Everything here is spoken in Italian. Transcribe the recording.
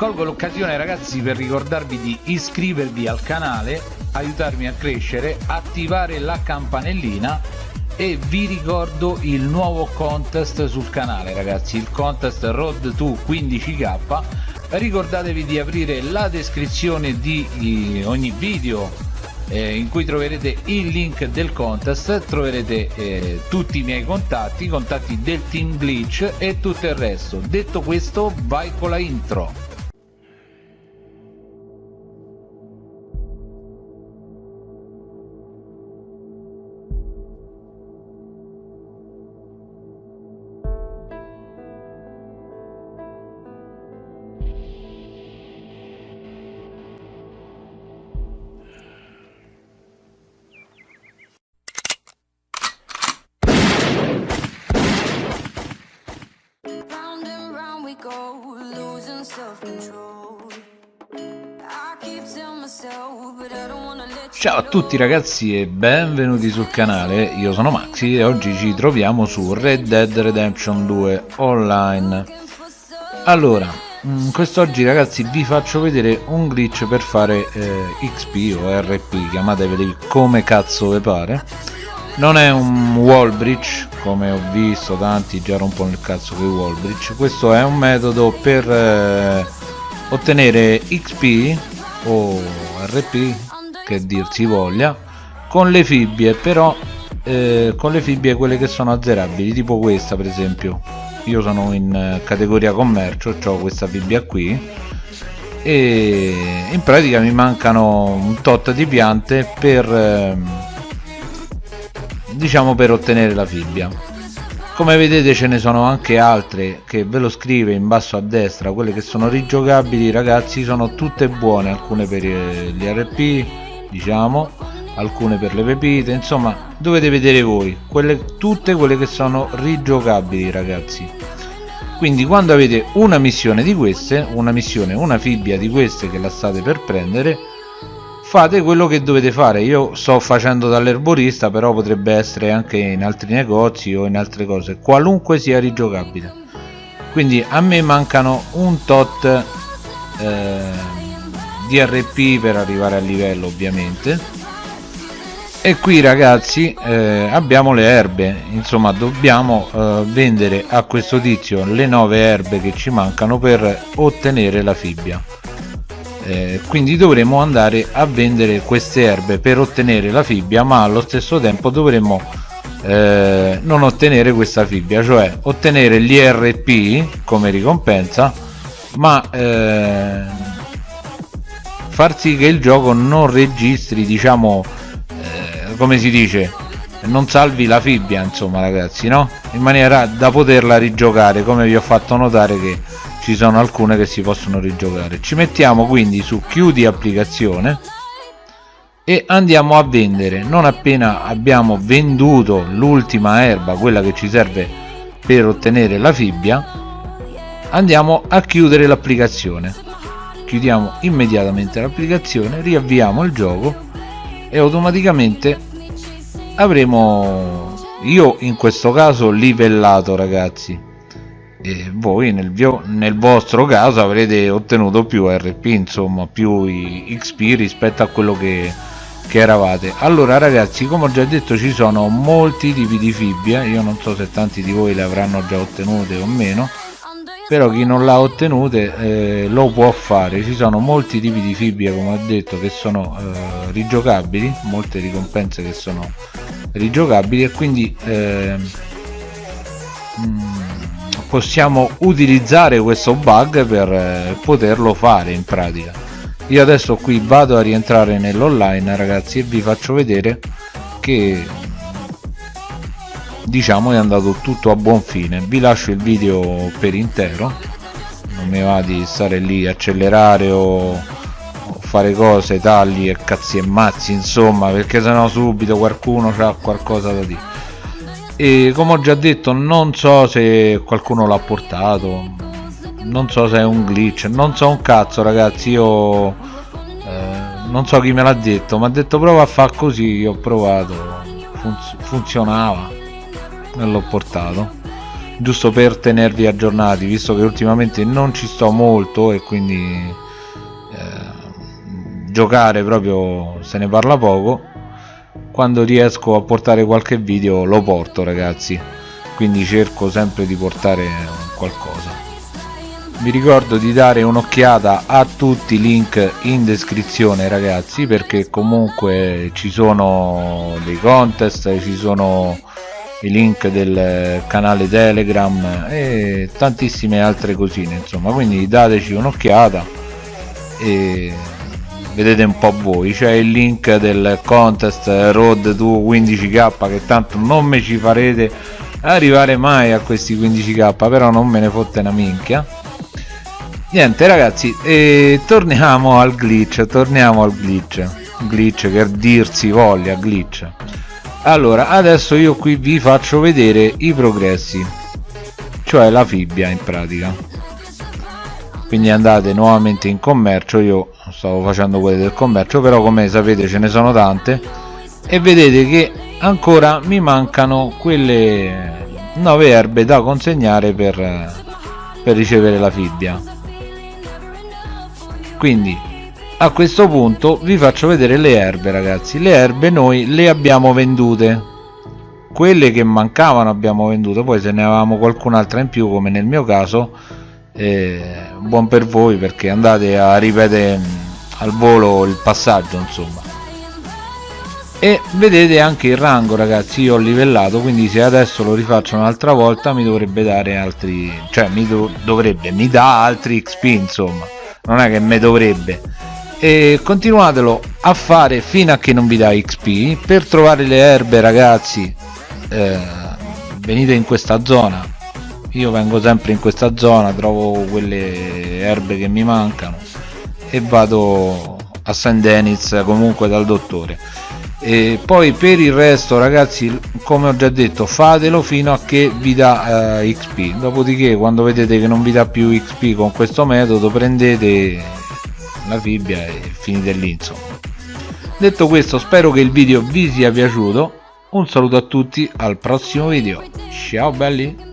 colgo l'occasione ragazzi per ricordarvi di iscrivervi al canale aiutarmi a crescere attivare la campanellina e vi ricordo il nuovo contest sul canale ragazzi il contest road to 15k ricordatevi di aprire la descrizione di ogni video eh, in cui troverete il link del contest troverete eh, tutti i miei contatti i contatti del team glitch e tutto il resto. Detto questo vai con la intro Ciao a tutti ragazzi e benvenuti sul canale, io sono Maxi e oggi ci troviamo su Red Dead Redemption 2 Online. Allora, mm, quest'oggi ragazzi vi faccio vedere un glitch per fare eh, XP o RP, chiamateveli come cazzo vi pare. Non è un wall breach, come ho visto tanti già rompono il cazzo con i wall breach. Questo è un metodo per eh, ottenere XP o RP che dir si voglia con le fibbie però eh, con le fibbie quelle che sono azzerabili tipo questa per esempio. Io sono in eh, categoria commercio ho questa fibbia qui e in pratica mi mancano un tot di piante per eh, diciamo per ottenere la fibbia. Come vedete ce ne sono anche altre che ve lo scrive in basso a destra quelle che sono rigiocabili ragazzi sono tutte buone alcune per eh, gli RP diciamo alcune per le pepite insomma dovete vedere voi quelle, tutte quelle che sono rigiocabili ragazzi. Quindi quando avete una missione di queste una missione una fibbia di queste che la state per prendere fate quello che dovete fare. Io sto facendo dall'erborista però potrebbe essere anche in altri negozi o in altre cose qualunque sia rigiocabile. Quindi a me mancano un tot eh, DRP per arrivare al livello ovviamente. E qui ragazzi eh, abbiamo le erbe. Insomma dobbiamo eh, vendere a questo tizio le nove erbe che ci mancano per ottenere la fibbia. Eh, quindi dovremo andare a vendere queste erbe per ottenere la fibbia ma allo stesso tempo dovremo eh, non ottenere questa fibbia cioè ottenere gli RP come ricompensa ma eh, far sì che il gioco non registri diciamo eh, come si dice non salvi la fibbia insomma ragazzi no? In maniera da poterla rigiocare come vi ho fatto notare che ci sono alcune che si possono rigiocare. Ci mettiamo quindi su chiudi applicazione e andiamo a vendere. Non appena abbiamo venduto l'ultima erba quella che ci serve per ottenere la fibbia andiamo a chiudere l'applicazione chiudiamo immediatamente l'applicazione riavviamo il gioco e automaticamente avremo io in questo caso livellato ragazzi. E voi nel, nel vostro caso avrete ottenuto più RP insomma più XP rispetto a quello che, che eravate. Allora ragazzi come ho già detto ci sono molti tipi di fibbia. Io non so se tanti di voi le avranno già ottenute o meno però chi non l'ha ottenute eh, lo può fare. Ci sono molti tipi di fibbia come ho detto che sono eh, rigiocabili molte ricompense che sono rigiocabili e quindi eh, possiamo utilizzare questo bug per eh, poterlo fare in pratica. Io adesso qui vado a rientrare nell'online ragazzi e vi faccio vedere che diciamo è andato tutto a buon fine. Vi lascio il video per intero. Non mi va di stare lì accelerare o, fare cose tagli e cazzi e mazzi insomma perché sennò subito qualcuno ha qualcosa da dire. E come ho già detto non so se qualcuno l'ha portato non so se è un glitch non so un cazzo ragazzi io eh, non so chi me l'ha detto ma ha detto prova a fare così io ho provato funz funzionava e l'ho portato. Giusto per tenervi aggiornati visto che ultimamente non ci sto molto e quindi eh, giocare proprio se ne parla poco quando riesco a portare qualche video lo porto ragazzi. Quindi cerco sempre di portare qualcosa. Vi ricordo di dare un'occhiata a tutti i link in descrizione ragazzi perché comunque ci sono dei contest ci sono i link del canale telegram e tantissime altre cosine insomma. Quindi dateci un'occhiata e vedete un po' voi. C'è il link del contest road to 15k che tanto non me ci farete arrivare mai a questi 15k però non me ne fotte una minchia. Niente ragazzi e torniamo al glitch torniamo al glitch. Glitch che dirsi voglia glitch allora adesso io qui vi faccio vedere i progressi cioè la fibbia in pratica. Quindi andate nuovamente in commercio io stavo facendo quelle del commercio però come sapete ce ne sono tante e vedete che ancora mi mancano quelle 9 erbe da consegnare per, per ricevere la fibbia. Quindi a questo punto vi faccio vedere le erbe ragazzi. Le erbe noi le abbiamo vendute. Quelle che mancavano abbiamo venduto poi se ne avevamo qualcun'altra in più come nel mio caso eh, buon per voi perché andate a ripetere mm, al volo il passaggio insomma. E vedete anche il rango ragazzi io ho livellato quindi se adesso lo rifaccio un'altra volta mi dovrebbe dare altri cioè mi do, dovrebbe mi dà altri xp insomma. Non è che me dovrebbe e continuatelo a fare fino a che non vi dà XP per trovare le erbe ragazzi eh, venite in questa zona. Io vengo sempre in questa zona trovo quelle erbe che mi mancano e vado a Saint Denis comunque dal dottore. E poi per il resto ragazzi come ho già detto fatelo fino a che vi dà eh, XP dopodiché quando vedete che non vi dà più XP con questo metodo prendete la fibbia e finite lì insomma. Detto questo spero che il video vi sia piaciuto. Un saluto a tutti al prossimo video. Ciao belli